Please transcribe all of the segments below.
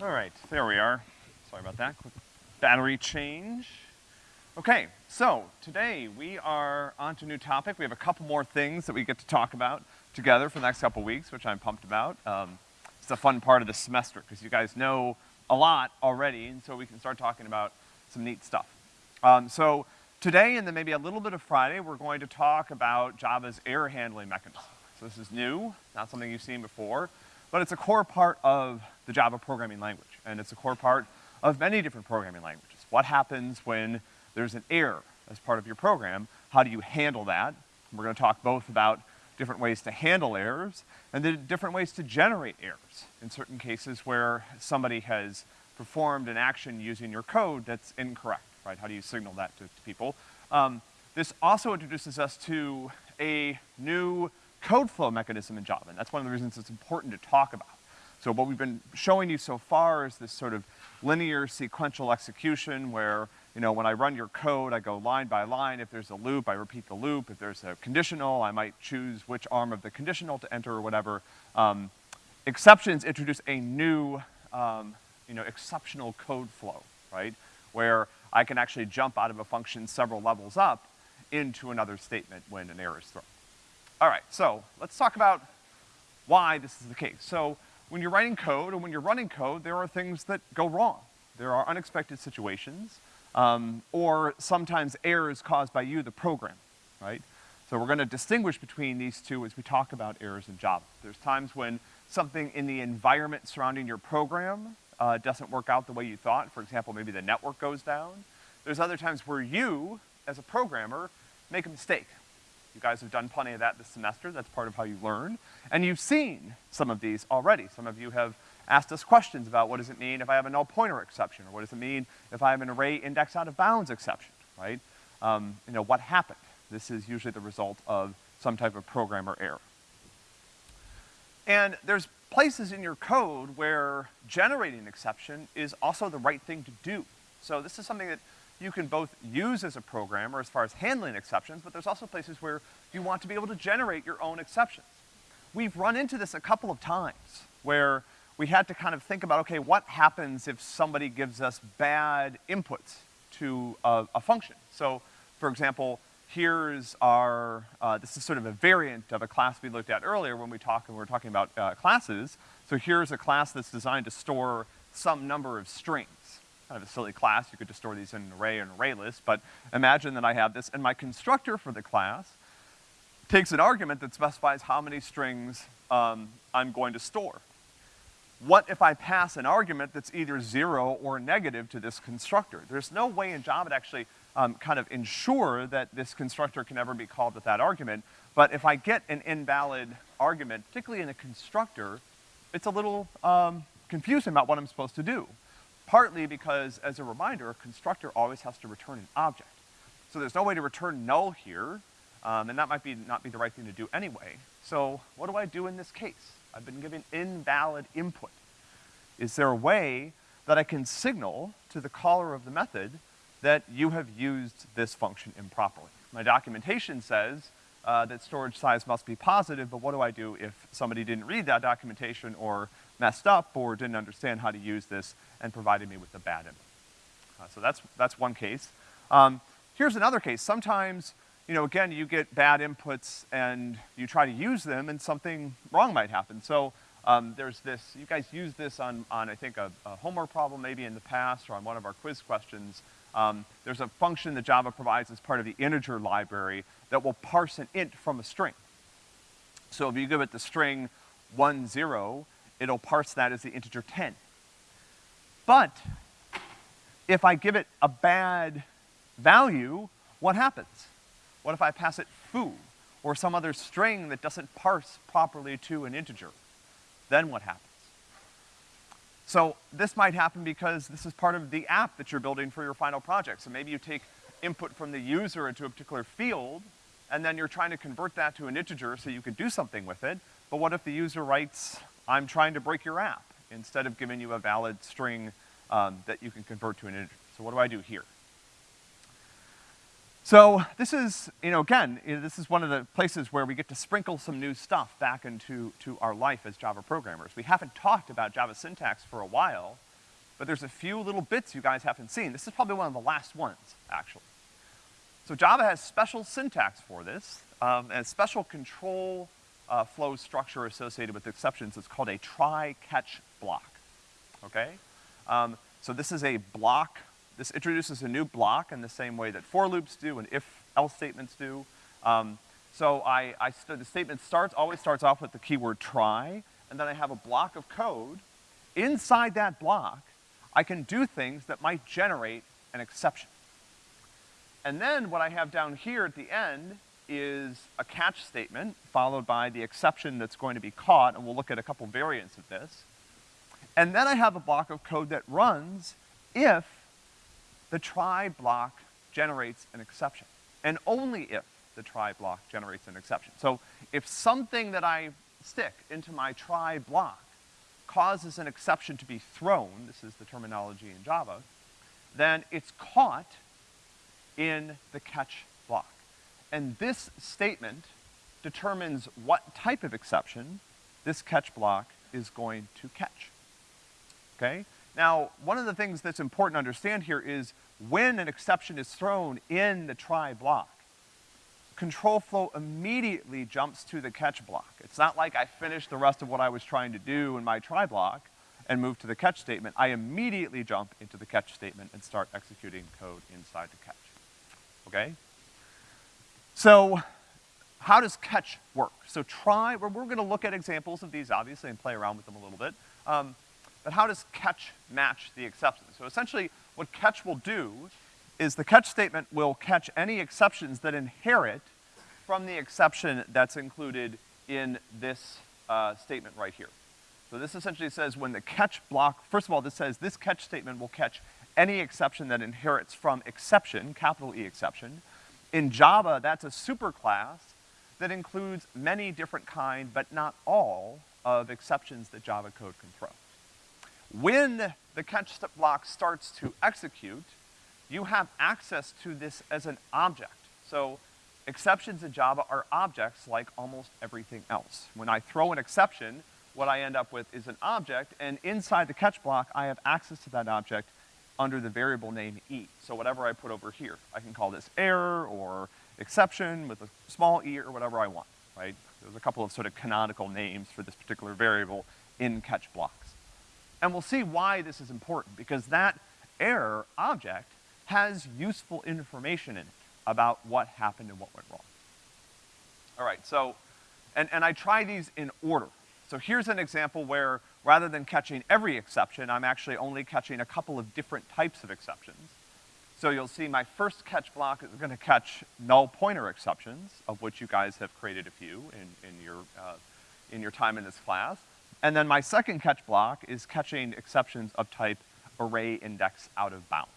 All right, there we are. Sorry about that. Quick battery change. Okay, so today we are on to a new topic. We have a couple more things that we get to talk about together for the next couple weeks, which I'm pumped about. Um, it's a fun part of the semester because you guys know a lot already, and so we can start talking about some neat stuff. Um, so today and then maybe a little bit of Friday, we're going to talk about Java's error handling mechanism. So this is new, not something you've seen before, but it's a core part of the Java programming language, and it's a core part of many different programming languages. What happens when there's an error as part of your program? How do you handle that? We're gonna talk both about different ways to handle errors and the different ways to generate errors in certain cases where somebody has performed an action using your code that's incorrect, right? How do you signal that to, to people? Um, this also introduces us to a new code flow mechanism in Java, and that's one of the reasons it's important to talk about. So what we've been showing you so far is this sort of linear sequential execution where, you know, when I run your code, I go line by line. If there's a loop, I repeat the loop. If there's a conditional, I might choose which arm of the conditional to enter or whatever. Um, exceptions introduce a new, um, you know, exceptional code flow, right? Where I can actually jump out of a function several levels up into another statement when an error is thrown. All right, so let's talk about why this is the case. So when you're writing code and when you're running code, there are things that go wrong. There are unexpected situations, um, or sometimes errors caused by you, the program, right? So we're gonna distinguish between these two as we talk about errors in Java. There's times when something in the environment surrounding your program uh, doesn't work out the way you thought. For example, maybe the network goes down. There's other times where you, as a programmer, make a mistake. You guys have done plenty of that this semester. That's part of how you learn. And you've seen some of these already. Some of you have asked us questions about what does it mean if I have a null pointer exception, or what does it mean if I have an array index out of bounds exception, right? Um, you know, what happened? This is usually the result of some type of programmer error. And there's places in your code where generating an exception is also the right thing to do. So this is something that you can both use as a programmer as far as handling exceptions, but there's also places where you want to be able to generate your own exceptions. We've run into this a couple of times where we had to kind of think about, okay, what happens if somebody gives us bad inputs to a, a function? So, for example, here's our, uh, this is sort of a variant of a class we looked at earlier when we talked, when we were talking about uh, classes. So here's a class that's designed to store some number of strings. Kind of a silly class, you could just store these in an array or an array list, but imagine that I have this, and my constructor for the class takes an argument that specifies how many strings um, I'm going to store. What if I pass an argument that's either zero or negative to this constructor? There's no way in Java to actually um, kind of ensure that this constructor can ever be called with that argument, but if I get an invalid argument, particularly in a constructor, it's a little um, confusing about what I'm supposed to do. Partly because, as a reminder, a constructor always has to return an object. So there's no way to return null here, um, and that might be, not be the right thing to do anyway. So what do I do in this case? I've been given invalid input. Is there a way that I can signal to the caller of the method that you have used this function improperly? My documentation says uh, that storage size must be positive, but what do I do if somebody didn't read that documentation or messed up or didn't understand how to use this and provided me with a bad input? Uh, so that's, that's one case. Um, here's another case. Sometimes you know, again, you get bad inputs and you try to use them and something wrong might happen. So um, there's this, you guys used this on, on I think, a, a, homework problem maybe in the past or on one of our quiz questions. Um, there's a function that Java provides as part of the integer library that will parse an int from a string. So if you give it the string one zero, it'll parse that as the integer 10. But if I give it a bad value, what happens? What if I pass it foo, or some other string that doesn't parse properly to an integer? Then what happens? So this might happen because this is part of the app that you're building for your final project. So maybe you take input from the user into a particular field, and then you're trying to convert that to an integer so you could do something with it. But what if the user writes, I'm trying to break your app, instead of giving you a valid string um, that you can convert to an integer? So what do I do here? So this is, you know, again, this is one of the places where we get to sprinkle some new stuff back into to our life as Java programmers. We haven't talked about Java syntax for a while, but there's a few little bits you guys haven't seen. This is probably one of the last ones, actually. So Java has special syntax for this, um, and special control uh, flow structure associated with exceptions. It's called a try-catch block, okay? Um, so this is a block, this introduces a new block in the same way that for loops do and if-else statements do. Um, so I, I the statement starts, always starts off with the keyword try, and then I have a block of code. Inside that block, I can do things that might generate an exception. And then what I have down here at the end is a catch statement, followed by the exception that's going to be caught, and we'll look at a couple variants of this. And then I have a block of code that runs if the try block generates an exception, and only if the try block generates an exception. So if something that I stick into my try block causes an exception to be thrown, this is the terminology in Java, then it's caught in the catch. And this statement determines what type of exception this catch block is going to catch. Okay? Now, one of the things that's important to understand here is when an exception is thrown in the try block, control flow immediately jumps to the catch block. It's not like I finished the rest of what I was trying to do in my try block and move to the catch statement. I immediately jump into the catch statement and start executing code inside the catch. Okay? So, how does catch work? So try, we're, we're gonna look at examples of these obviously and play around with them a little bit. Um, but how does catch match the exception? So essentially, what catch will do is the catch statement will catch any exceptions that inherit from the exception that's included in this uh, statement right here. So this essentially says when the catch block, first of all, this says this catch statement will catch any exception that inherits from exception, capital E exception. In Java, that's a superclass that includes many different kind, but not all, of exceptions that Java code can throw. When the catch block starts to execute, you have access to this as an object. So exceptions in Java are objects like almost everything else. When I throw an exception, what I end up with is an object, and inside the catch block, I have access to that object under the variable name e. So whatever I put over here, I can call this error or exception with a small e or whatever I want, right? There's a couple of sort of canonical names for this particular variable in catch blocks. And we'll see why this is important, because that error object has useful information in it about what happened and what went wrong. All right, so, and, and I try these in order. So here's an example where rather than catching every exception, I'm actually only catching a couple of different types of exceptions. So you'll see my first catch block is gonna catch null pointer exceptions, of which you guys have created a few in, in, your, uh, in your time in this class. And then my second catch block is catching exceptions of type array index out of bounds.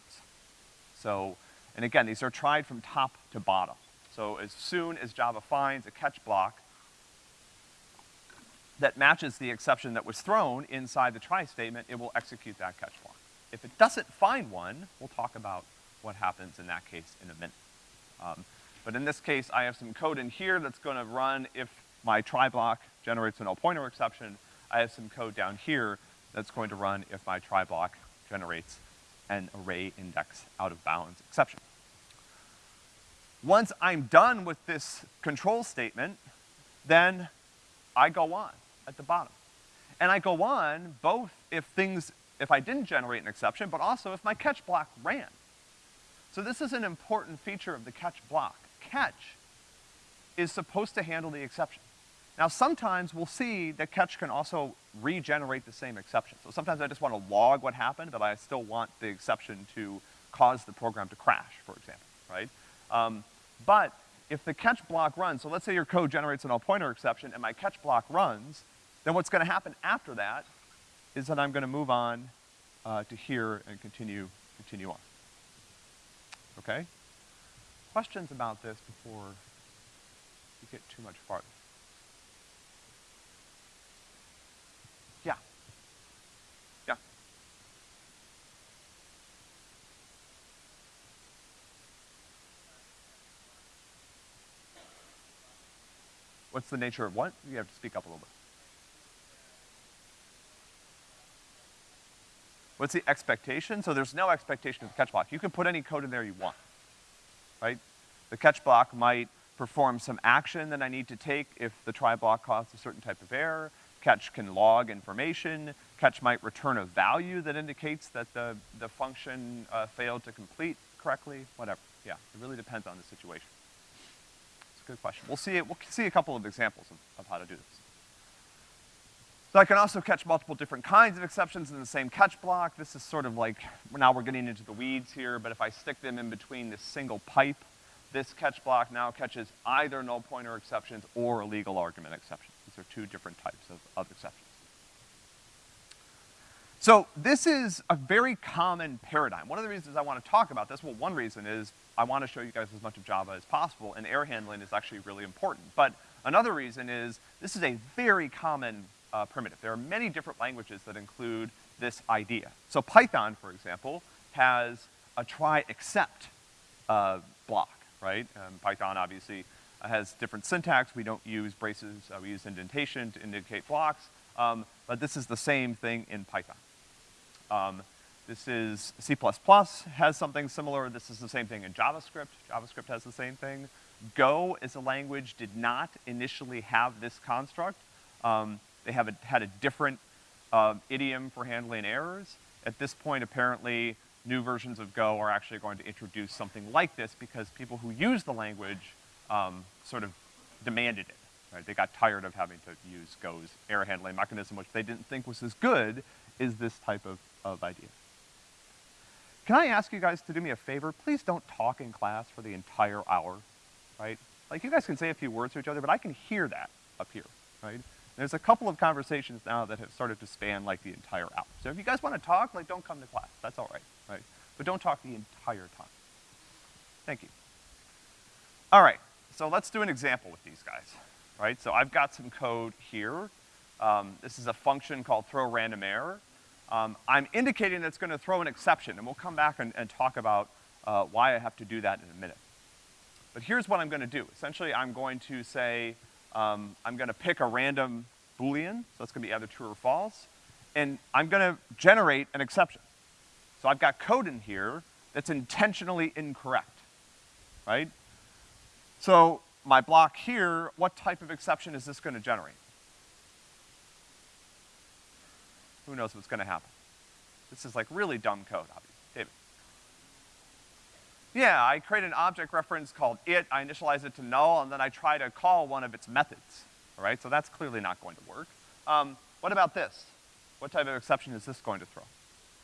So, and again, these are tried from top to bottom. So as soon as Java finds a catch block that matches the exception that was thrown inside the try statement, it will execute that catch block. If it doesn't find one, we'll talk about what happens in that case in a minute. Um, but in this case, I have some code in here that's gonna run if my try block generates a null pointer exception. I have some code down here that's going to run if my try block generates an array index out of bounds exception. Once I'm done with this control statement, then I go on at the bottom. And I go on both if things, if I didn't generate an exception, but also if my catch block ran. So this is an important feature of the catch block. Catch is supposed to handle the exception. Now sometimes we'll see that catch can also regenerate the same exception. So sometimes I just want to log what happened, but I still want the exception to cause the program to crash, for example, right? Um, but if the catch block runs, so let's say your code generates a null pointer exception and my catch block runs, then what's gonna happen after that is that I'm gonna move on uh, to here and continue, continue on. Okay? Questions about this before we get too much farther? Yeah. Yeah. What's the nature of what? You have to speak up a little bit. What's the expectation? So there's no expectation of the catch block. You can put any code in there you want, right? The catch block might perform some action that I need to take if the try block caused a certain type of error. Catch can log information. Catch might return a value that indicates that the, the function uh, failed to complete correctly, whatever. Yeah, it really depends on the situation. It's a good question. We'll see it, we'll see a couple of examples of, of how to do this. So I can also catch multiple different kinds of exceptions in the same catch block. This is sort of like, now we're getting into the weeds here, but if I stick them in between this single pipe, this catch block now catches either null pointer exceptions or illegal argument exceptions. These are two different types of, of exceptions. So this is a very common paradigm. One of the reasons I want to talk about this, well, one reason is I want to show you guys as much of Java as possible, and error handling is actually really important. But another reason is this is a very common uh, primitive. There are many different languages that include this idea. So Python, for example, has a try except uh, block, right? Um, Python obviously has different syntax. We don't use braces, uh, we use indentation to indicate blocks, um, but this is the same thing in Python. Um, this is C++ has something similar. This is the same thing in JavaScript. JavaScript has the same thing. Go as a language did not initially have this construct. Um, they have a, had a different uh, idiom for handling errors. At this point, apparently, new versions of Go are actually going to introduce something like this because people who use the language um, sort of demanded it, right? They got tired of having to use Go's error handling mechanism, which they didn't think was as good as this type of, of idea. Can I ask you guys to do me a favor? Please don't talk in class for the entire hour, right? Like, you guys can say a few words to each other, but I can hear that up here, right? There's a couple of conversations now that have started to span like the entire hour. So if you guys want to talk, like don't come to class. That's all right, right? But don't talk the entire time. Thank you. All right, so let's do an example with these guys, right? So I've got some code here. Um, this is a function called throw random error. Um, I'm indicating that it's gonna throw an exception, and we'll come back and, and talk about uh, why I have to do that in a minute. But here's what I'm gonna do. Essentially, I'm going to say, um, I'm gonna pick a random Boolean, so that's gonna be either true or false, and I'm gonna generate an exception. So I've got code in here that's intentionally incorrect, right? So my block here, what type of exception is this gonna generate? Who knows what's gonna happen? This is like really dumb code, obviously. David. Yeah, I create an object reference called it, I initialize it to null, and then I try to call one of its methods, all right? So that's clearly not going to work. Um, what about this? What type of exception is this going to throw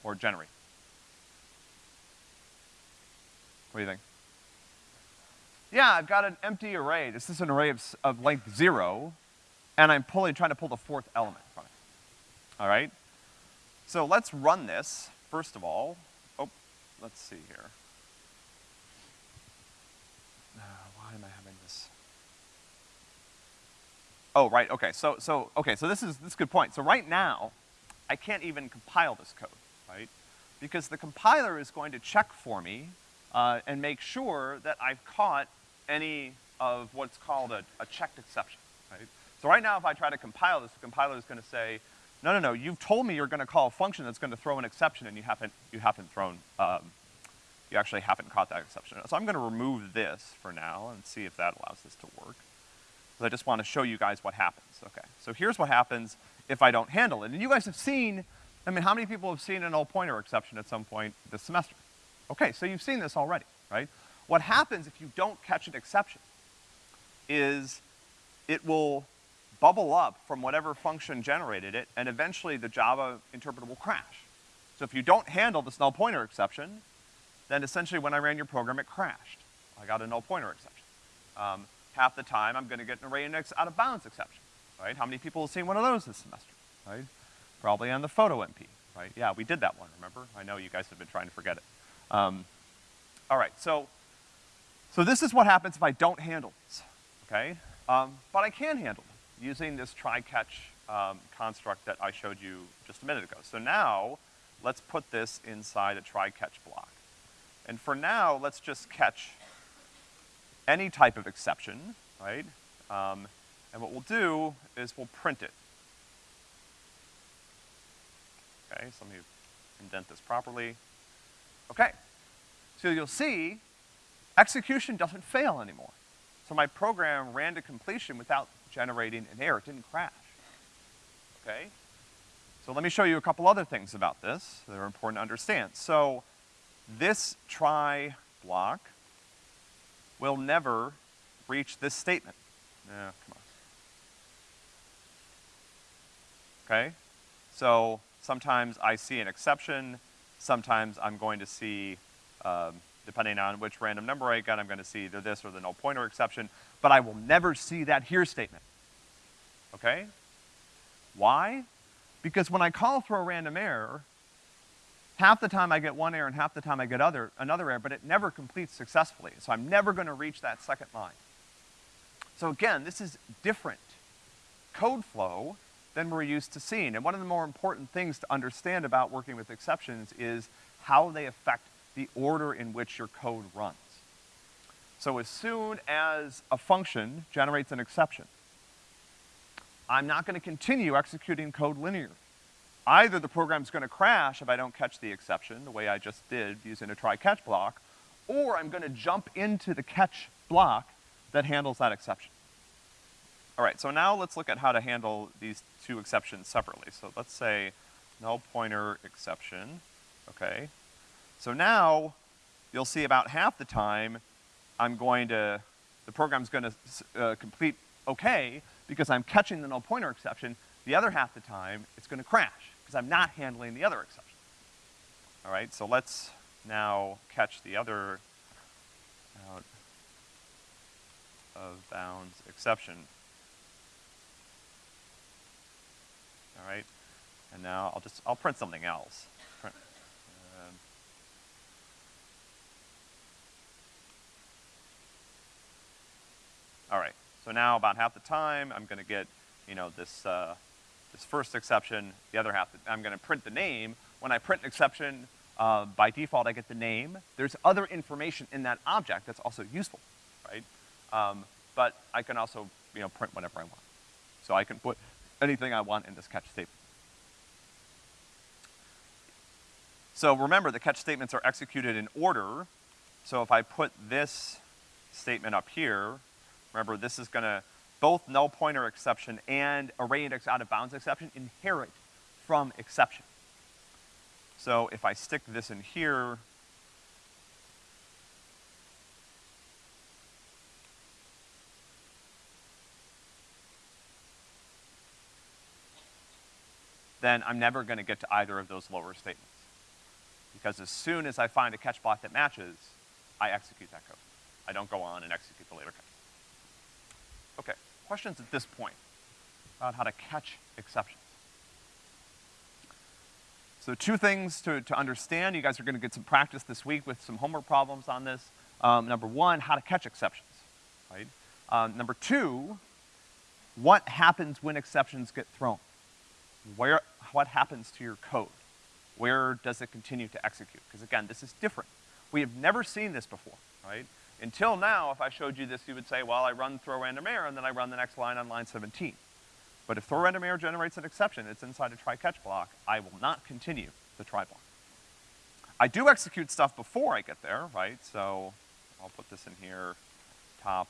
or generate? What do you think? Yeah, I've got an empty array. This is an array of, of length zero, and I'm pulling, trying to pull the fourth element from it. All right? So let's run this, first of all. Oh, let's see here. Uh, why am I having this? Oh, right, okay, so, so, okay, so this is, this is a good point. So right now, I can't even compile this code, right? Because the compiler is going to check for me, uh, and make sure that I've caught any of what's called a, a checked exception, right? So right now, if I try to compile this, the compiler is gonna say, no, no, no, you've told me you're gonna call a function that's gonna throw an exception and you haven't, you haven't thrown, um, you actually haven't caught that exception. So I'm gonna remove this for now and see if that allows this to work. I just wanna show you guys what happens. Okay, so here's what happens if I don't handle it. And you guys have seen, I mean, how many people have seen a null pointer exception at some point this semester? Okay, so you've seen this already, right? What happens if you don't catch an exception is it will bubble up from whatever function generated it, and eventually the Java interpreter will crash. So if you don't handle this null pointer exception, then essentially when I ran your program, it crashed. I got a null pointer exception. Um, half the time, I'm gonna get an array index out of bounds exception, right? How many people have seen one of those this semester, right? Probably on the photo MP, right? Yeah, we did that one, remember? I know you guys have been trying to forget it. Um, all right, so, so this is what happens if I don't handle this, okay? Um, but I can handle it using this try-catch um, construct that I showed you just a minute ago. So now, let's put this inside a try-catch block. And for now, let's just catch any type of exception, right? Um, and what we'll do is we'll print it. Okay, so let me indent this properly. Okay. So you'll see, execution doesn't fail anymore. So my program ran to completion without generating an error. It didn't crash. Okay? So let me show you a couple other things about this that are important to understand. So this try block will never reach this statement. Yeah, come on. Okay? So sometimes I see an exception, sometimes I'm going to see, um, depending on which random number I get, I'm gonna see either this or the null pointer exception, but I will never see that here statement. Okay? Why? Because when I call for a random error, half the time I get one error and half the time I get other, another error, but it never completes successfully. So I'm never gonna reach that second line. So again, this is different code flow than we're used to seeing. And one of the more important things to understand about working with exceptions is how they affect the order in which your code runs. So as soon as a function generates an exception, I'm not gonna continue executing code linearly. Either the program's gonna crash if I don't catch the exception, the way I just did using a try-catch block, or I'm gonna jump into the catch block that handles that exception. All right, so now let's look at how to handle these two exceptions separately. So let's say null pointer exception, okay? So now, you'll see about half the time, I'm going to, the program's gonna uh, complete okay, because I'm catching the null pointer exception. The other half the time, it's gonna crash, because I'm not handling the other exception. All right, so let's now catch the other out of bounds exception. All right, and now I'll just, I'll print something else. Print, um, all right, so now about half the time, I'm gonna get, you know, this, uh, this first exception, the other half, I'm gonna print the name. When I print an exception, uh, by default, I get the name. There's other information in that object that's also useful, right? Um, but I can also, you know, print whatever I want. So I can put anything I want in this catch statement. So remember, the catch statements are executed in order. So if I put this statement up here, remember this is gonna, both null pointer exception and array index out of bounds exception inherit from exception. So if I stick this in here, then I'm never gonna get to either of those lower statements. Because as soon as I find a catch block that matches, I execute that code. I don't go on and execute the later catch. Okay, questions at this point about how to catch exceptions? So two things to, to understand. You guys are gonna get some practice this week with some homework problems on this. Um, number one, how to catch exceptions, right? Um, number two, what happens when exceptions get thrown? Where, what happens to your code? Where does it continue to execute? Because again, this is different. We have never seen this before, right? Until now, if I showed you this, you would say, well, I run throw random error, and then I run the next line on line 17. But if throw random error generates an exception, it's inside a try-catch block, I will not continue the try block. I do execute stuff before I get there, right? So I'll put this in here, top.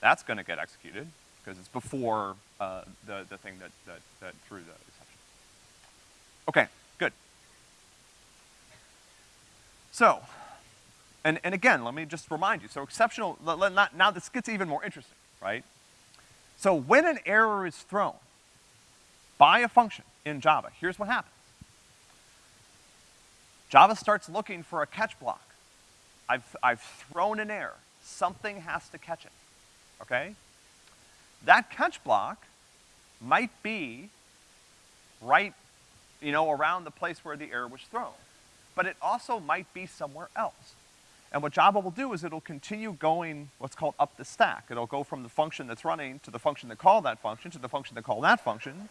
That's gonna get executed, because it's before uh, the, the thing that, that, that threw the exception. Okay, good. So, and, and again, let me just remind you, so exceptional, now this gets even more interesting, right? So when an error is thrown by a function in Java, here's what happens. Java starts looking for a catch block. I've, I've thrown an error. Something has to catch it, okay? That catch block might be right, you know, around the place where the error was thrown. But it also might be somewhere else. And what Java will do is it'll continue going what's called up the stack. It'll go from the function that's running to the function that called that function to the function that called that function,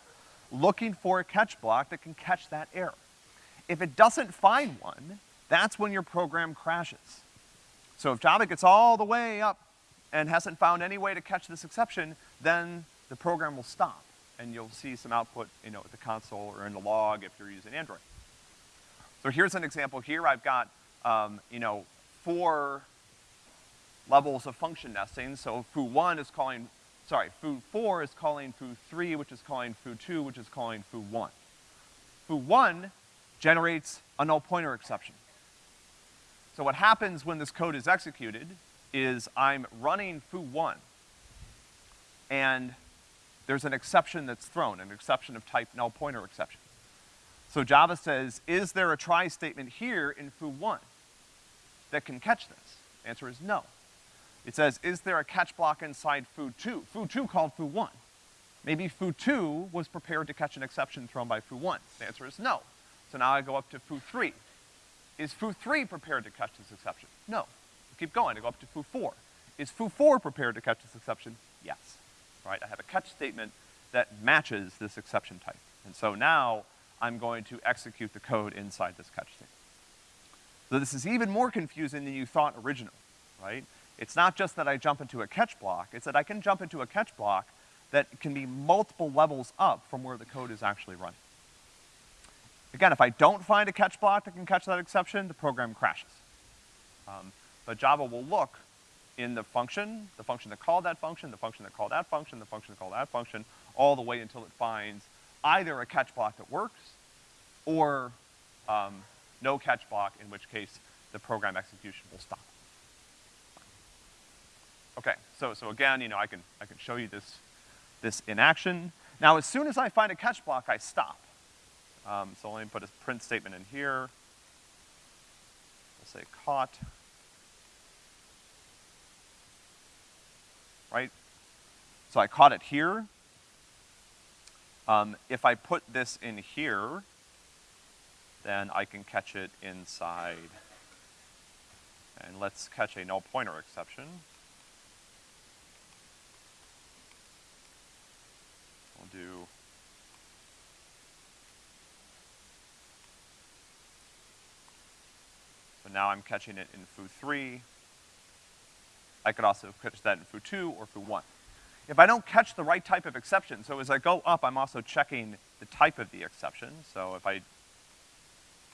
looking for a catch block that can catch that error. If it doesn't find one, that's when your program crashes. So if Java gets all the way up and hasn't found any way to catch this exception, then the program will stop and you'll see some output, you know, at the console or in the log if you're using Android. So here's an example here. I've got, um, you know, four levels of function nesting. So foo1 is calling, sorry, foo4 is calling foo3, which is calling foo2, which is calling foo1. Foo1 generates a null pointer exception. So what happens when this code is executed is I'm running foo1, and there's an exception that's thrown, an exception of type null pointer exception. So Java says, is there a try statement here in foo1 that can catch this? The answer is no. It says, is there a catch block inside foo2? Foo2 called foo1. Maybe foo2 was prepared to catch an exception thrown by foo1. The answer is no. So now I go up to foo3. Is foo3 prepared to catch this exception? No. keep going, I go up to foo4. Is foo4 prepared to catch this exception? Yes. Right, I have a catch statement that matches this exception type. And so now I'm going to execute the code inside this catch statement. So this is even more confusing than you thought originally, right? It's not just that I jump into a catch block, it's that I can jump into a catch block that can be multiple levels up from where the code is actually running. Again, if I don't find a catch block that can catch that exception, the program crashes. Um, but Java will look in the function, the function that called that function, the function that called that function, the function that called that function, all the way until it finds either a catch block that works or um, no catch block, in which case the program execution will stop. Okay, so, so again, you know, I can, I can show you this, this in action. Now, as soon as I find a catch block, I stop. Um, so let me put a print statement in here. We'll say caught. Right? So I caught it here. Um, if I put this in here, then I can catch it inside. And let's catch a null pointer exception. We'll do So now I'm catching it in foo3. I could also catch that in foo2 or foo1. If I don't catch the right type of exception, so as I go up, I'm also checking the type of the exception. So if I,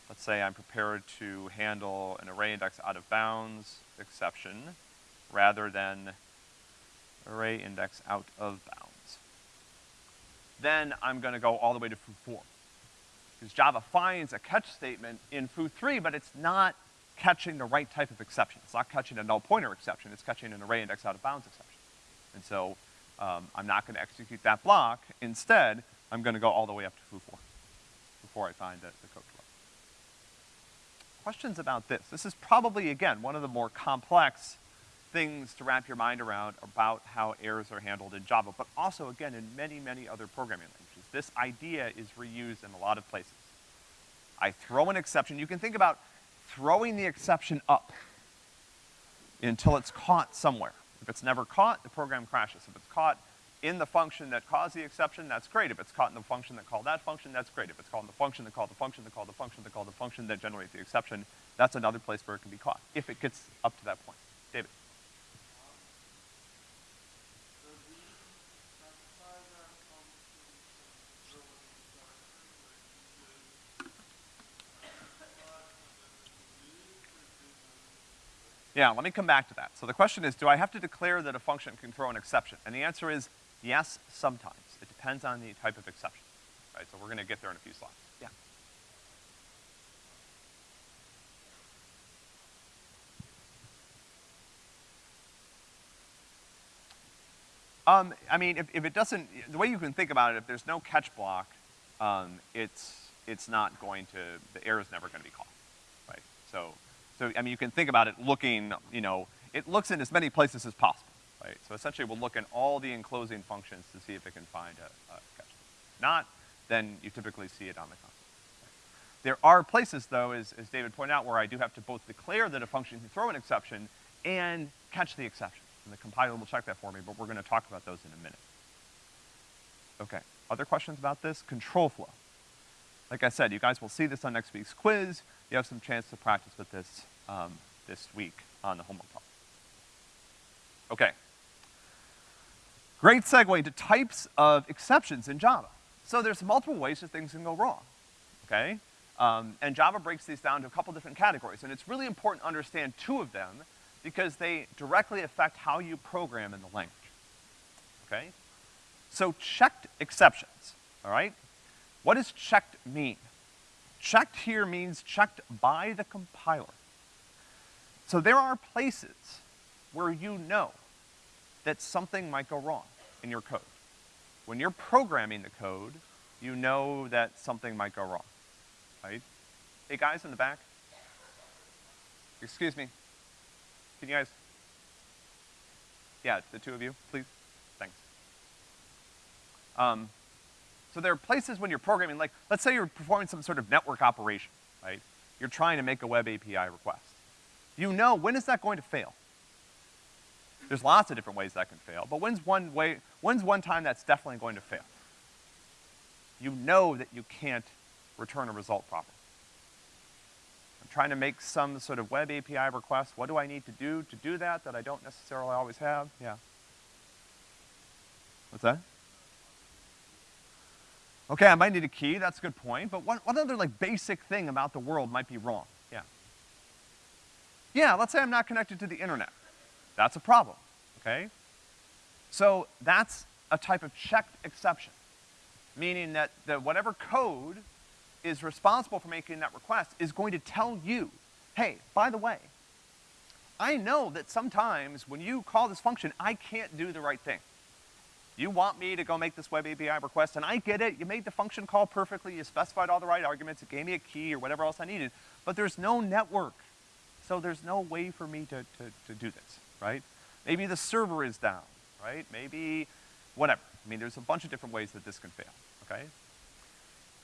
let's say I'm prepared to handle an array index out of bounds exception rather than array index out of bounds. Then I'm gonna go all the way to foo4. Because Java finds a catch statement in foo3, but it's not catching the right type of exception. It's not catching a null pointer exception, it's catching an array index out of bounds exception. And so, um, I'm not gonna execute that block. Instead, I'm gonna go all the way up to foo4 before I find the, the code flow. Questions about this? This is probably, again, one of the more complex things to wrap your mind around about how errors are handled in Java, but also, again, in many, many other programming languages. This idea is reused in a lot of places. I throw an exception. You can think about throwing the exception up until it's caught somewhere. If it's never caught, the program crashes. If it's caught in the function that caused the exception, that's great. If it's caught in the function that called that function, that's great. If it's caught in the function that called the function that called the function that called the function that generates the exception, that's another place where it can be caught, if it gets up to that point. David. Yeah, let me come back to that. So the question is, do I have to declare that a function can throw an exception? And the answer is yes, sometimes. It depends on the type of exception, right? So we're gonna get there in a few slides. Yeah. Um, I mean, if, if it doesn't, the way you can think about it, if there's no catch block, um, it's, it's not going to, the error is never gonna be caught, right? So so, I mean, you can think about it looking, you know, it looks in as many places as possible, right? So essentially we'll look in all the enclosing functions to see if it can find a, a catch. If not, then you typically see it on the console. There are places, though, as, as David pointed out, where I do have to both declare that a function can throw an exception and catch the exception. And the compiler will check that for me, but we're gonna talk about those in a minute. Okay, other questions about this? Control flow. Like I said, you guys will see this on next week's quiz. You have some chance to practice with this um, this week on the homework. Okay. Great segue to types of exceptions in Java. So there's multiple ways that things can go wrong, okay? Um, and Java breaks these down to a couple different categories, and it's really important to understand two of them because they directly affect how you program in the language, okay? So checked exceptions, all right? What does checked mean? Checked here means checked by the compiler. So there are places where you know that something might go wrong in your code. When you're programming the code, you know that something might go wrong, right? Hey, guys in the back. Excuse me. Can you guys? Yeah, the two of you, please. Thanks. Um, so there are places when you're programming, like, let's say you're performing some sort of network operation, right? You're trying to make a web API request. You know, when is that going to fail? There's lots of different ways that can fail, but when's one way, when's one time that's definitely going to fail? You know that you can't return a result properly. I'm trying to make some sort of web API request. What do I need to do to do that that I don't necessarily always have? Yeah. What's that? Okay, I might need a key, that's a good point, but what, what other like basic thing about the world might be wrong? Yeah. Yeah, let's say I'm not connected to the internet. That's a problem, okay? So that's a type of checked exception, meaning that the, whatever code is responsible for making that request is going to tell you, hey, by the way, I know that sometimes when you call this function, I can't do the right thing. You want me to go make this web API request, and I get it, you made the function call perfectly, you specified all the right arguments, it gave me a key or whatever else I needed, but there's no network. So there's no way for me to, to, to do this, right? Maybe the server is down, right? Maybe whatever. I mean, there's a bunch of different ways that this can fail, okay?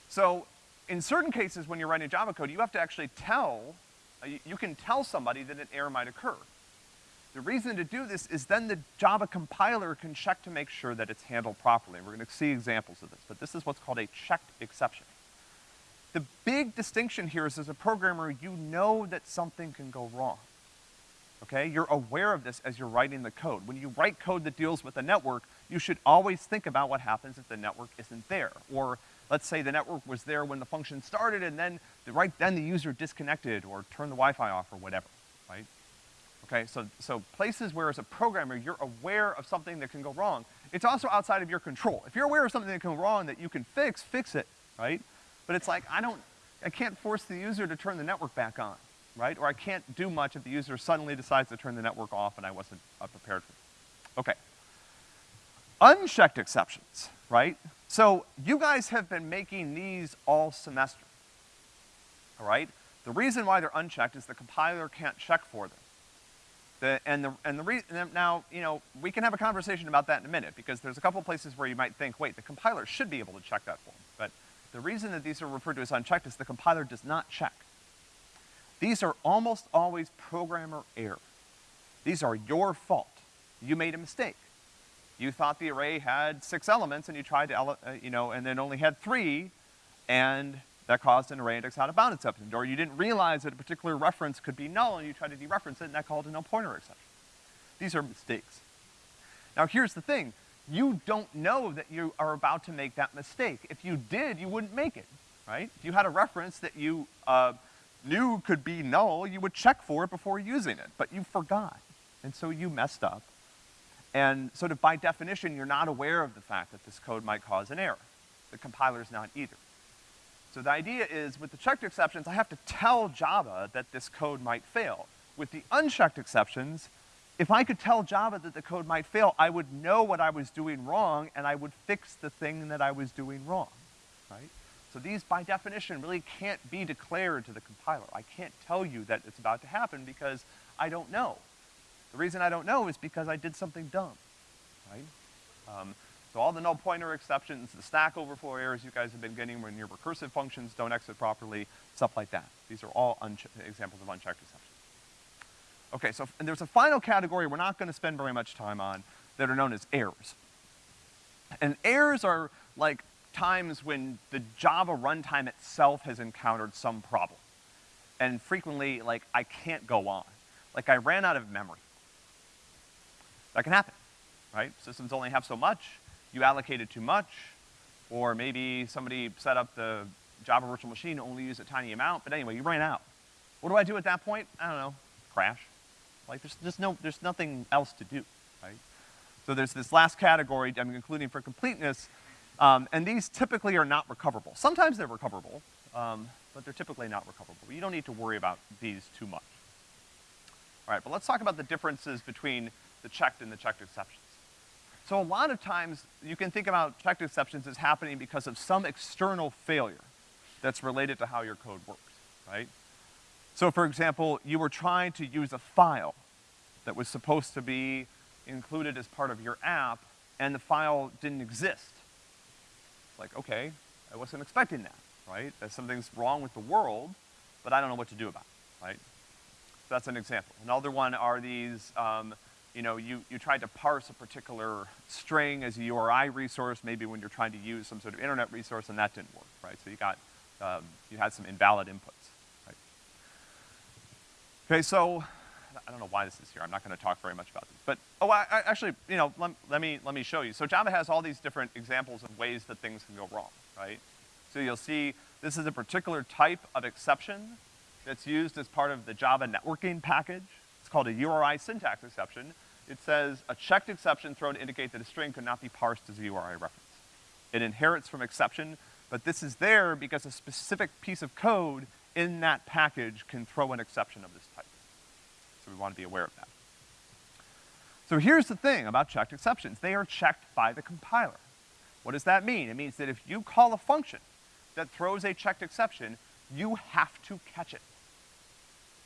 So in certain cases when you're writing Java code, you have to actually tell, uh, you, can tell somebody that an error might occur. The reason to do this is then the Java compiler can check to make sure that it's handled properly. We're gonna see examples of this, but this is what's called a checked exception. The big distinction here is as a programmer, you know that something can go wrong. Okay? You're aware of this as you're writing the code. When you write code that deals with a network, you should always think about what happens if the network isn't there. Or let's say the network was there when the function started and then, the, right then the user disconnected or turned the Wi-Fi off or whatever, right? Okay, so, so places where as a programmer you're aware of something that can go wrong, it's also outside of your control. If you're aware of something that can go wrong that you can fix, fix it, right? But it's like, I don't, I can't force the user to turn the network back on, right? Or I can't do much if the user suddenly decides to turn the network off and I wasn't uh, prepared for it. Okay. Unchecked exceptions, right? So you guys have been making these all semester, all right? The reason why they're unchecked is the compiler can't check for them. The, and the, and the reason, now, you know, we can have a conversation about that in a minute, because there's a couple places where you might think, wait, the compiler should be able to check that for. But the reason that these are referred to as unchecked is the compiler does not check. These are almost always programmer error. These are your fault. You made a mistake. You thought the array had six elements and you tried to, uh, you know, and then only had three, and that caused an array index out of bound exception. Or you didn't realize that a particular reference could be null and you tried to dereference it and that called a null pointer exception. These are mistakes. Now here's the thing. You don't know that you are about to make that mistake. If you did, you wouldn't make it, right? If you had a reference that you, uh, knew could be null, you would check for it before using it, but you forgot. And so you messed up. And sort of by definition, you're not aware of the fact that this code might cause an error. The compiler's not either. So the idea is, with the checked exceptions, I have to tell Java that this code might fail. With the unchecked exceptions, if I could tell Java that the code might fail, I would know what I was doing wrong, and I would fix the thing that I was doing wrong, right? So these, by definition, really can't be declared to the compiler. I can't tell you that it's about to happen because I don't know. The reason I don't know is because I did something dumb, right? Um, so all the null pointer exceptions, the stack overflow errors you guys have been getting when your recursive functions don't exit properly, stuff like that. These are all examples of unchecked exceptions. Okay, so and there's a final category we're not gonna spend very much time on that are known as errors. And errors are like times when the Java runtime itself has encountered some problem. And frequently, like, I can't go on. Like, I ran out of memory. That can happen, right? Systems only have so much, you allocated too much, or maybe somebody set up the Java Virtual Machine to only use a tiny amount, but anyway, you ran out. What do I do at that point? I don't know, crash. Like, there's just no, there's nothing else to do, right? So there's this last category I'm including for completeness, um, and these typically are not recoverable. Sometimes they're recoverable, um, but they're typically not recoverable. You don't need to worry about these too much. All right, but let's talk about the differences between the checked and the checked exceptions. So a lot of times, you can think about checked exceptions as happening because of some external failure that's related to how your code works, right? So for example, you were trying to use a file that was supposed to be included as part of your app, and the file didn't exist. It's like, okay, I wasn't expecting that, right? That something's wrong with the world, but I don't know what to do about it, right? So that's an example. Another one are these, um, you know, you, you tried to parse a particular string as a URI resource, maybe when you're trying to use some sort of internet resource, and that didn't work, right? So you got, um, you had some invalid inputs, right? Okay, so, I don't know why this is here, I'm not gonna talk very much about this, but, oh, I, I actually, you know, let, let me, let me show you. So Java has all these different examples of ways that things can go wrong, right? So you'll see, this is a particular type of exception that's used as part of the Java networking package. It's called a URI syntax exception, it says a checked exception thrown to indicate that a string could not be parsed as a URI reference. It inherits from exception, but this is there because a specific piece of code in that package can throw an exception of this type. So we want to be aware of that. So here's the thing about checked exceptions. They are checked by the compiler. What does that mean? It means that if you call a function that throws a checked exception, you have to catch it.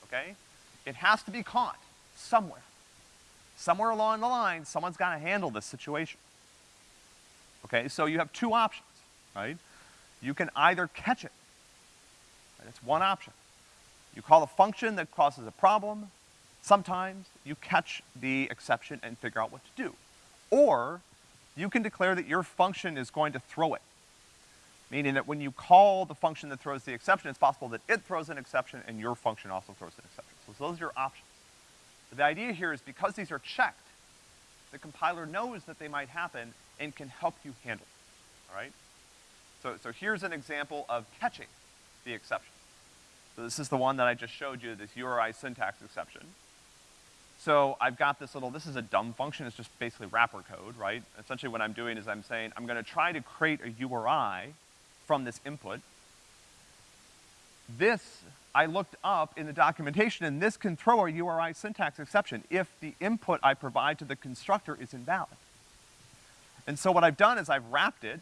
Okay? It has to be caught somewhere somewhere along the line, someone's gotta handle this situation. Okay, so you have two options, right? You can either catch it, right? That's one option. You call a function that causes a problem, sometimes you catch the exception and figure out what to do. Or, you can declare that your function is going to throw it. Meaning that when you call the function that throws the exception, it's possible that it throws an exception and your function also throws an exception. So those are your options. But the idea here is because these are checked, the compiler knows that they might happen and can help you handle it, all right? So, so here's an example of catching the exception. So this is the one that I just showed you, this URI syntax exception. So I've got this little, this is a dumb function, it's just basically wrapper code, right? Essentially what I'm doing is I'm saying, I'm gonna try to create a URI from this input. This I looked up in the documentation, and this can throw a URI syntax exception if the input I provide to the constructor is invalid. And so what I've done is I've wrapped it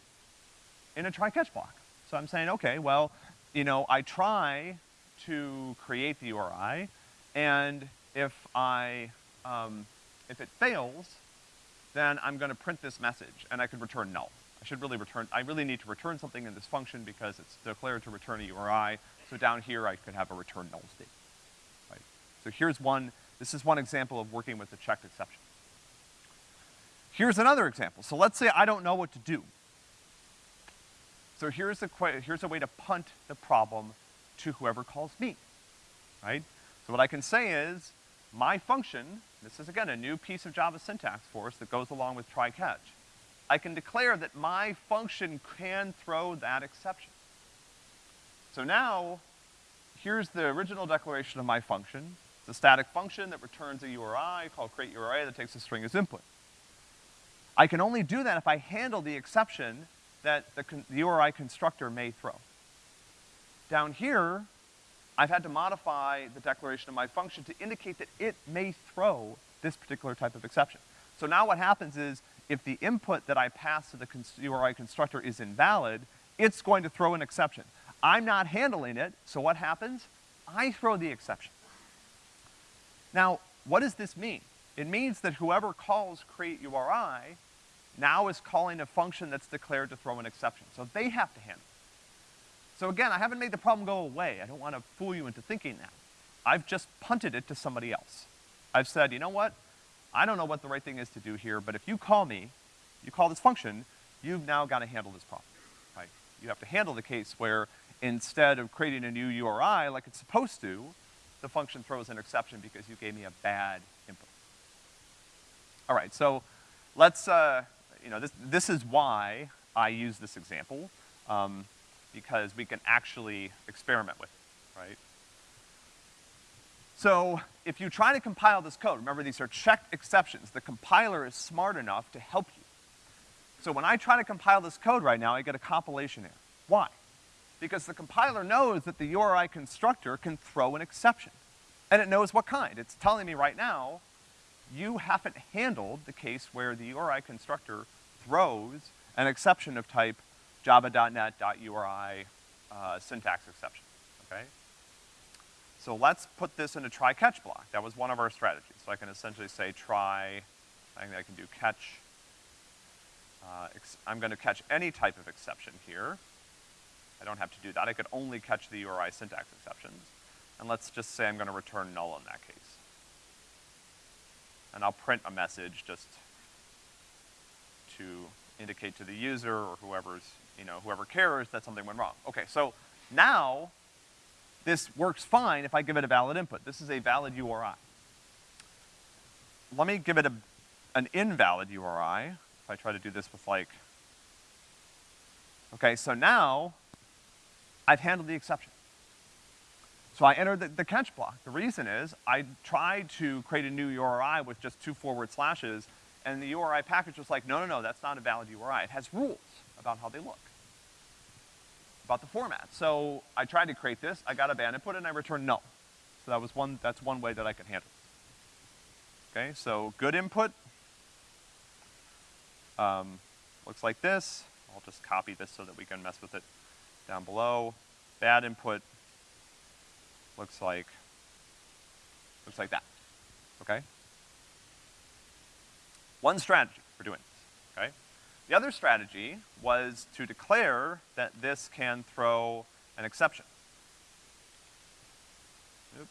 in a try-catch block. So I'm saying, okay, well, you know, I try to create the URI, and if I, um, if it fails, then I'm gonna print this message, and I could return null. I should really return, I really need to return something in this function because it's declared to return a URI, so down here, I could have a return null state, right? So here's one, this is one example of working with a checked exception. Here's another example. So let's say I don't know what to do. So here's a, here's a way to punt the problem to whoever calls me, right? So what I can say is, my function, this is again a new piece of Java syntax for us that goes along with try catch. I can declare that my function can throw that exception. So now, here's the original declaration of my function. It's a static function that returns a URI called create URI that takes a string as input. I can only do that if I handle the exception that the, the URI constructor may throw. Down here, I've had to modify the declaration of my function to indicate that it may throw this particular type of exception. So now what happens is, if the input that I pass to the URI constructor is invalid, it's going to throw an exception. I'm not handling it, so what happens? I throw the exception. Now, what does this mean? It means that whoever calls create URI now is calling a function that's declared to throw an exception. So they have to handle it. So again, I haven't made the problem go away. I don't want to fool you into thinking that. I've just punted it to somebody else. I've said, you know what? I don't know what the right thing is to do here, but if you call me, you call this function, you've now got to handle this problem, right? You have to handle the case where instead of creating a new URI like it's supposed to, the function throws an exception because you gave me a bad input. All right, so let's, uh, you know, this, this is why I use this example. Um, because we can actually experiment with it, right? So if you try to compile this code, remember these are checked exceptions. The compiler is smart enough to help you. So when I try to compile this code right now, I get a compilation error. Why? Because the compiler knows that the URI constructor can throw an exception. And it knows what kind. It's telling me right now, you haven't handled the case where the URI constructor throws an exception of type java.net.uri uh, syntax exception, okay? So let's put this in a try catch block. That was one of our strategies. So I can essentially say try, I think I can do catch. Uh, I'm gonna catch any type of exception here. I don't have to do that. I could only catch the URI syntax exceptions. And let's just say I'm gonna return null in that case. And I'll print a message just to indicate to the user or whoever's, you know, whoever cares that something went wrong. Okay, so now this works fine if I give it a valid input. This is a valid URI. Let me give it a, an invalid URI, if I try to do this with like, okay, so now I've handled the exception. So I entered the, the, catch block. The reason is I tried to create a new URI with just two forward slashes, and the URI package was like, no, no, no, that's not a valid URI. It has rules about how they look about the format. So I tried to create this, I got a bad input, and I returned null. So that was one, that's one way that I could handle. Okay, so good input, um, looks like this. I'll just copy this so that we can mess with it down below. Bad input looks like, looks like that, okay? One strategy for doing? The other strategy was to declare that this can throw an exception. Oop.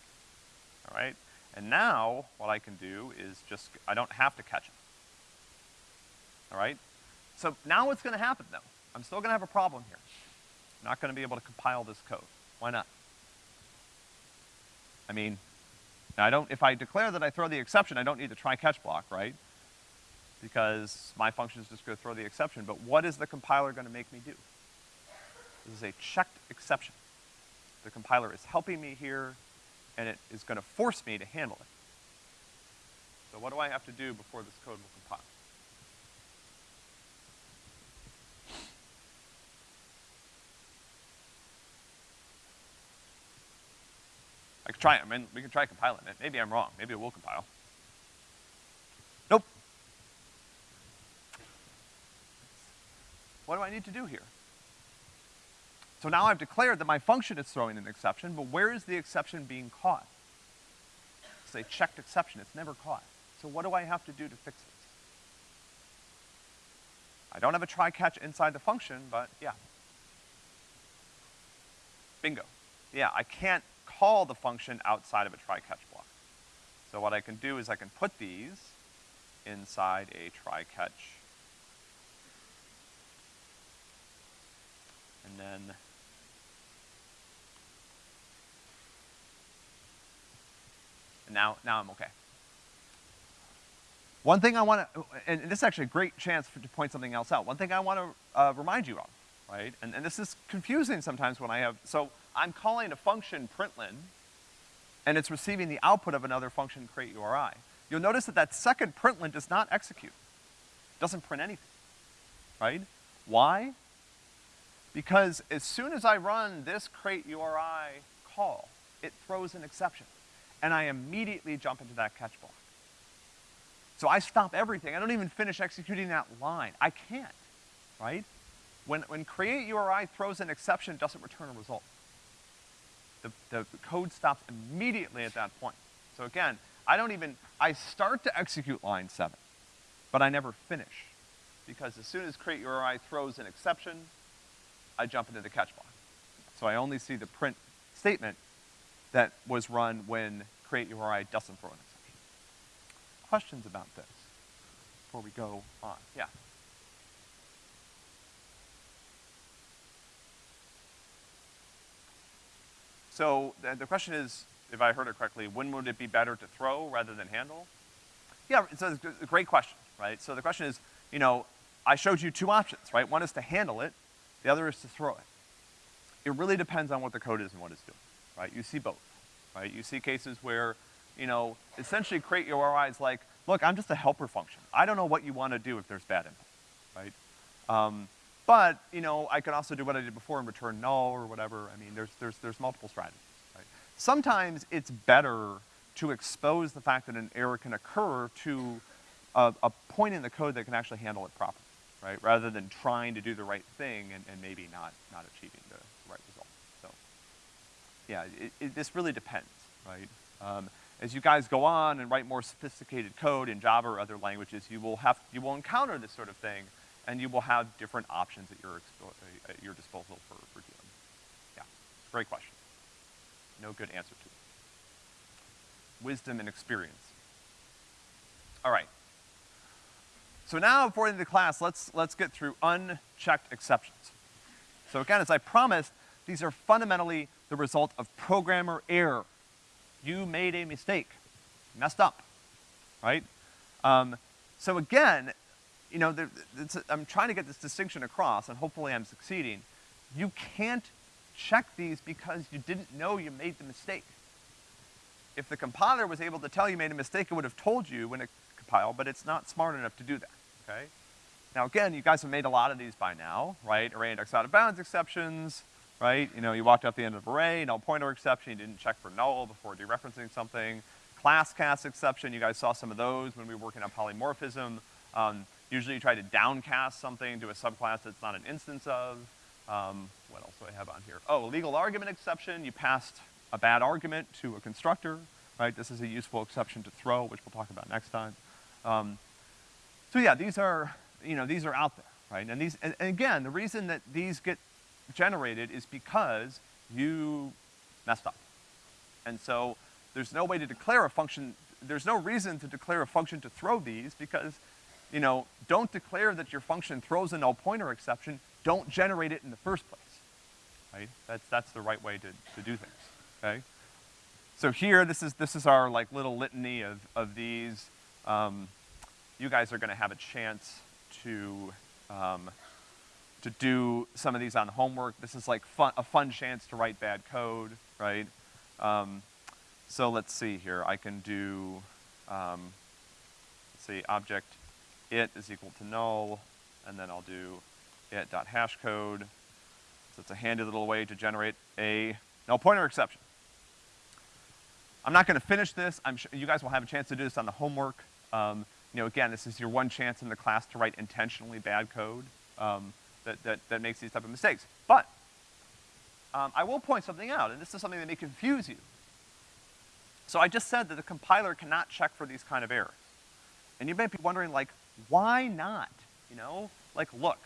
All right? And now, what I can do is just, I don't have to catch it. All right? So now what's gonna happen though? I'm still gonna have a problem here. I'm not gonna be able to compile this code. Why not? I mean, I don't, if I declare that I throw the exception, I don't need the try catch block, right? Because my function is just gonna throw the exception, but what is the compiler gonna make me do? This is a checked exception. The compiler is helping me here, and it is gonna force me to handle it. So what do I have to do before this code will compile? I could try, I mean, we can try compiling it. Maybe I'm wrong. Maybe it will compile. What do I need to do here? So now I've declared that my function is throwing an exception, but where is the exception being caught? A checked exception, it's never caught. So what do I have to do to fix this? I don't have a try-catch inside the function, but yeah. Bingo. Yeah, I can't call the function outside of a try-catch block. So what I can do is I can put these inside a try-catch and then and now, now I'm okay. One thing I want to, and this is actually a great chance for, to point something else out. One thing I want to uh, remind you of, right? And, and this is confusing sometimes when I have, so I'm calling a function println, and it's receiving the output of another function create URI. You'll notice that that second println does not execute. Doesn't print anything, right? Why? Because as soon as I run this create URI call, it throws an exception. And I immediately jump into that catch block. So I stop everything. I don't even finish executing that line. I can't, right? When, when create URI throws an exception, it doesn't return a result. The, the code stops immediately at that point. So again, I don't even, I start to execute line seven, but I never finish. Because as soon as create URI throws an exception, I jump into the catch block. So I only see the print statement that was run when create URI doesn't throw an exception. Questions about this before we go on? Yeah. So the, the question is, if I heard it correctly, when would it be better to throw rather than handle? Yeah, it's a, great question, right? So the question is, you know, I showed you two options, right? One is to handle it, the other is to throw it. it really depends on what the code is and what it's doing, right? You see both, right? You see cases where, you know, essentially create your URI is like, look, I'm just a helper function. I don't know what you wanna do if there's bad input, right? Um, but, you know, I could also do what I did before and return null or whatever. I mean, there's, there's, there's multiple strategies, right? Sometimes it's better to expose the fact that an error can occur to a, a point in the code that can actually handle it properly, right? Rather than trying to do the right thing and, and maybe not, not achieving the right result. So, yeah, it, it, this really depends, right? Um, as you guys go on and write more sophisticated code in Java or other languages, you will have, you will encounter this sort of thing, and you will have different options at your, at your disposal for, for dealing. Yeah, great question. No good answer to it. Wisdom and experience. All right. So now, before the end of the class, let's, let's get through unchecked exceptions. So again, as I promised, these are fundamentally the result of programmer error. You made a mistake, messed up, right? Um, so again, you know, there, I'm trying to get this distinction across, and hopefully I'm succeeding. You can't check these because you didn't know you made the mistake. If the compiler was able to tell you made a mistake, it would have told you when it compiled, but it's not smart enough to do that, okay? Now again, you guys have made a lot of these by now, right? Array index out of bounds exceptions, right? You know, you walked out the end of array, null pointer exception, you didn't check for null before dereferencing something. Class cast exception, you guys saw some of those when we were working on polymorphism. Um, usually you try to downcast something to a subclass that's not an instance of. Um, what else do I have on here? Oh, legal argument exception, you passed a bad argument to a constructor, right? This is a useful exception to throw, which we'll talk about next time. Um, so yeah, these are, you know, these are out there, right? And these, and, and again, the reason that these get generated is because you messed up. And so there's no way to declare a function, there's no reason to declare a function to throw these because, you know, don't declare that your function throws a null pointer exception, don't generate it in the first place, right? That's, that's the right way to, to do things, okay? So here, this is, this is our like little litany of, of these. Um, you guys are gonna have a chance to, um, to do some of these on homework. This is like fun, a fun chance to write bad code, right? Um, so let's see here. I can do, um, let's see, object it is equal to null, and then I'll do it dot hash code. So it's a handy little way to generate a null pointer exception. I'm not gonna finish this. I'm sure you guys will have a chance to do this on the homework. Um, you know, again, this is your one chance in the class to write intentionally bad code um, that, that, that makes these type of mistakes. But um, I will point something out, and this is something that may confuse you. So I just said that the compiler cannot check for these kind of errors. And you may be wondering, like, why not? You know? Like, look,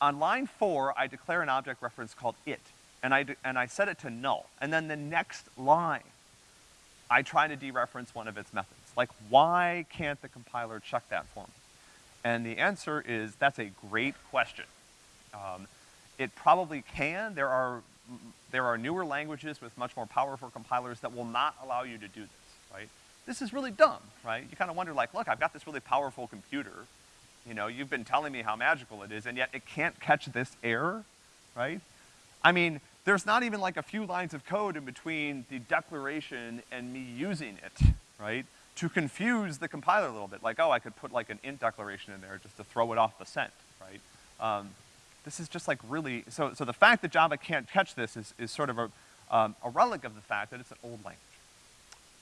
on line four, I declare an object reference called it, and I, and I set it to null. And then the next line, I try to dereference one of its methods. Like, why can't the compiler check that for me? And the answer is, that's a great question. Um, it probably can. There are, there are newer languages with much more powerful compilers that will not allow you to do this, right? This is really dumb, right? You kind of wonder like, look, I've got this really powerful computer. You know, you've been telling me how magical it is, and yet it can't catch this error, right? I mean, there's not even like a few lines of code in between the declaration and me using it, right? To confuse the compiler a little bit, like, oh, I could put like an int declaration in there just to throw it off the scent, right? Um, this is just like really, so, so the fact that Java can't catch this is, is sort of a, um, a relic of the fact that it's an old language.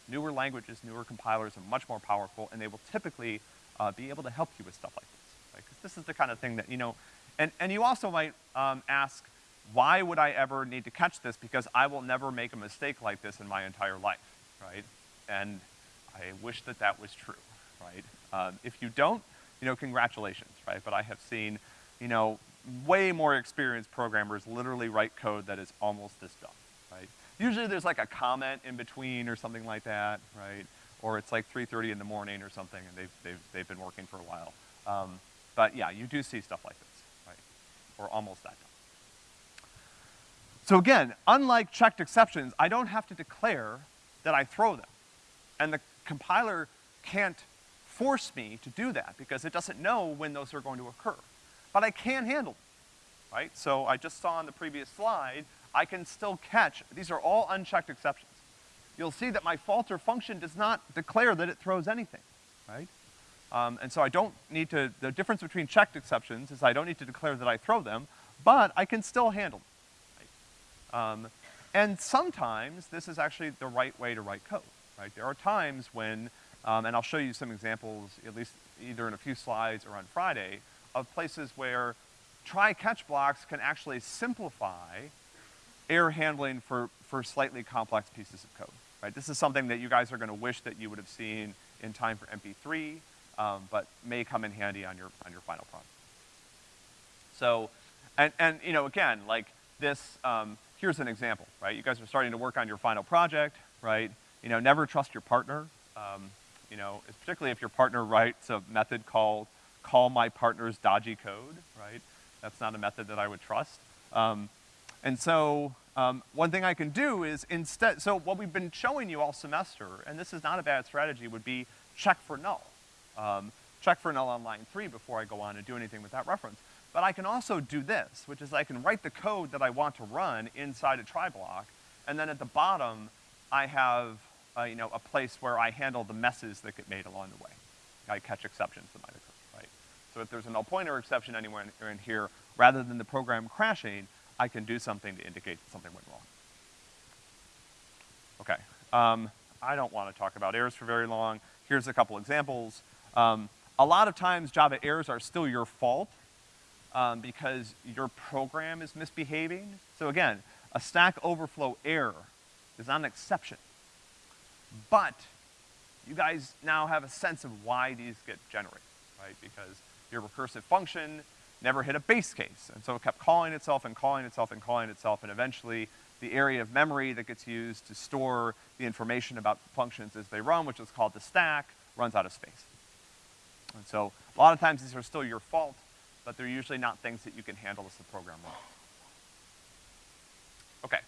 Newer languages, newer compilers are much more powerful, and they will typically uh, be able to help you with stuff like this, right? Because this is the kind of thing that, you know, and, and you also might um, ask, why would I ever need to catch this? Because I will never make a mistake like this in my entire life, right? And I wish that that was true, right? Um, if you don't, you know, congratulations, right? But I have seen, you know, way more experienced programmers literally write code that is almost this dumb, right? Usually there's like a comment in between or something like that, right? Or it's like 3.30 in the morning or something and they've, they've, they've been working for a while. Um, but yeah, you do see stuff like this, right? Or almost that dumb. So again, unlike checked exceptions, I don't have to declare that I throw them. And the compiler can't force me to do that because it doesn't know when those are going to occur. But I can handle them, right? So I just saw on the previous slide, I can still catch, these are all unchecked exceptions. You'll see that my falter function does not declare that it throws anything, right? Um, and so I don't need to, the difference between checked exceptions is I don't need to declare that I throw them, but I can still handle them. Right? Um, and sometimes this is actually the right way to write code, right? There are times when, um, and I'll show you some examples, at least either in a few slides or on Friday, of places where try-catch blocks can actually simplify error handling for, for slightly complex pieces of code, right? This is something that you guys are gonna wish that you would have seen in time for MP3, um, but may come in handy on your, on your final product. So, and, and, you know, again, like this, um, here's an example, right? You guys are starting to work on your final project, right? You know, never trust your partner. Um, you know, particularly if your partner writes a method called call my partner's dodgy code, right? That's not a method that I would trust. Um, and so, um, one thing I can do is instead, so what we've been showing you all semester, and this is not a bad strategy, would be check for null. Um, check for null on line three before I go on and do anything with that reference. But I can also do this, which is I can write the code that I want to run inside a try block, and then at the bottom, I have, uh, you know, a place where I handle the messes that get made along the way. I catch exceptions that might occur, right? So if there's a null pointer exception anywhere in, in here, rather than the program crashing, I can do something to indicate that something went wrong. Okay, um, I don't wanna talk about errors for very long. Here's a couple examples. Um, a lot of times Java errors are still your fault um, because your program is misbehaving. So again, a Stack Overflow error is not an exception. But you guys now have a sense of why these get generated, right? Because your recursive function never hit a base case, and so it kept calling itself and calling itself and calling itself, and eventually the area of memory that gets used to store the information about functions as they run, which is called the stack, runs out of space. And so a lot of times these are still your fault, but they're usually not things that you can handle as the program runs. Okay,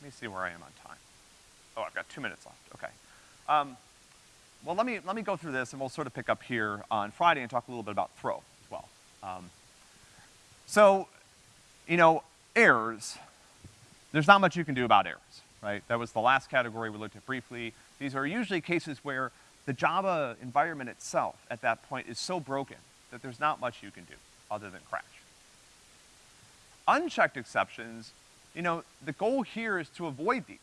let me see where I am on time. Oh, I've got two minutes left, okay. Um, well, let me, let me go through this and we'll sort of pick up here on Friday and talk a little bit about throw as well. Um, so, you know, errors, there's not much you can do about errors, right? That was the last category we looked at briefly. These are usually cases where the Java environment itself at that point is so broken that there's not much you can do other than crash. Unchecked exceptions, you know, the goal here is to avoid these.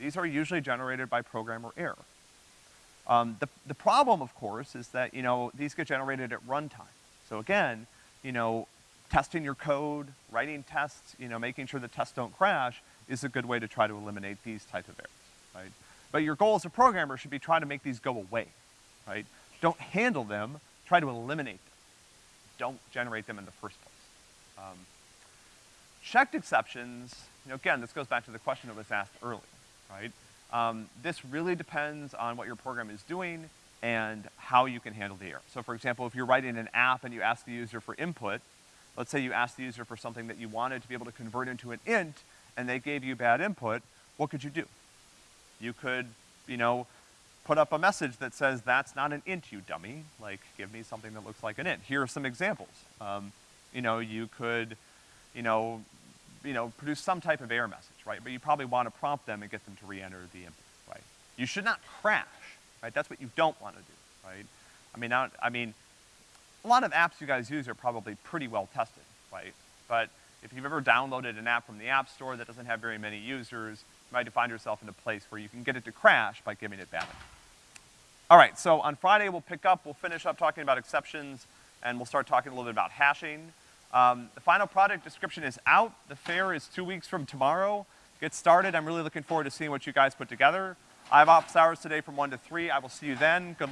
These are usually generated by programmer error. Um, the, the problem, of course, is that, you know, these get generated at runtime. So again, you know, testing your code, writing tests, you know, making sure the tests don't crash is a good way to try to eliminate these type of errors, right? But your goal as a programmer should be trying to make these go away, right? Don't handle them, try to eliminate them. Don't generate them in the first place. Um, checked exceptions, you know, again, this goes back to the question that was asked earlier, right? Um, this really depends on what your program is doing and how you can handle the error. So for example, if you're writing an app and you ask the user for input, let's say you asked the user for something that you wanted to be able to convert into an int, and they gave you bad input, what could you do? You could, you know, put up a message that says, that's not an int, you dummy. Like, give me something that looks like an int. Here are some examples. Um, you know, you could, you know, you know, produce some type of error message, right? But you probably want to prompt them and get them to re-enter the input, right? You should not crash, right? That's what you don't want to do, right? I mean, not, I mean, a lot of apps you guys use are probably pretty well tested, right? But if you've ever downloaded an app from the App Store that doesn't have very many users, you might find yourself in a place where you can get it to crash by giving it bad. All right, so on Friday we'll pick up, we'll finish up talking about exceptions, and we'll start talking a little bit about hashing. Um, the final product description is out. The fair is two weeks from tomorrow. Get started. I'm really looking forward to seeing what you guys put together. I have office hours today from one to three. I will see you then. Good luck.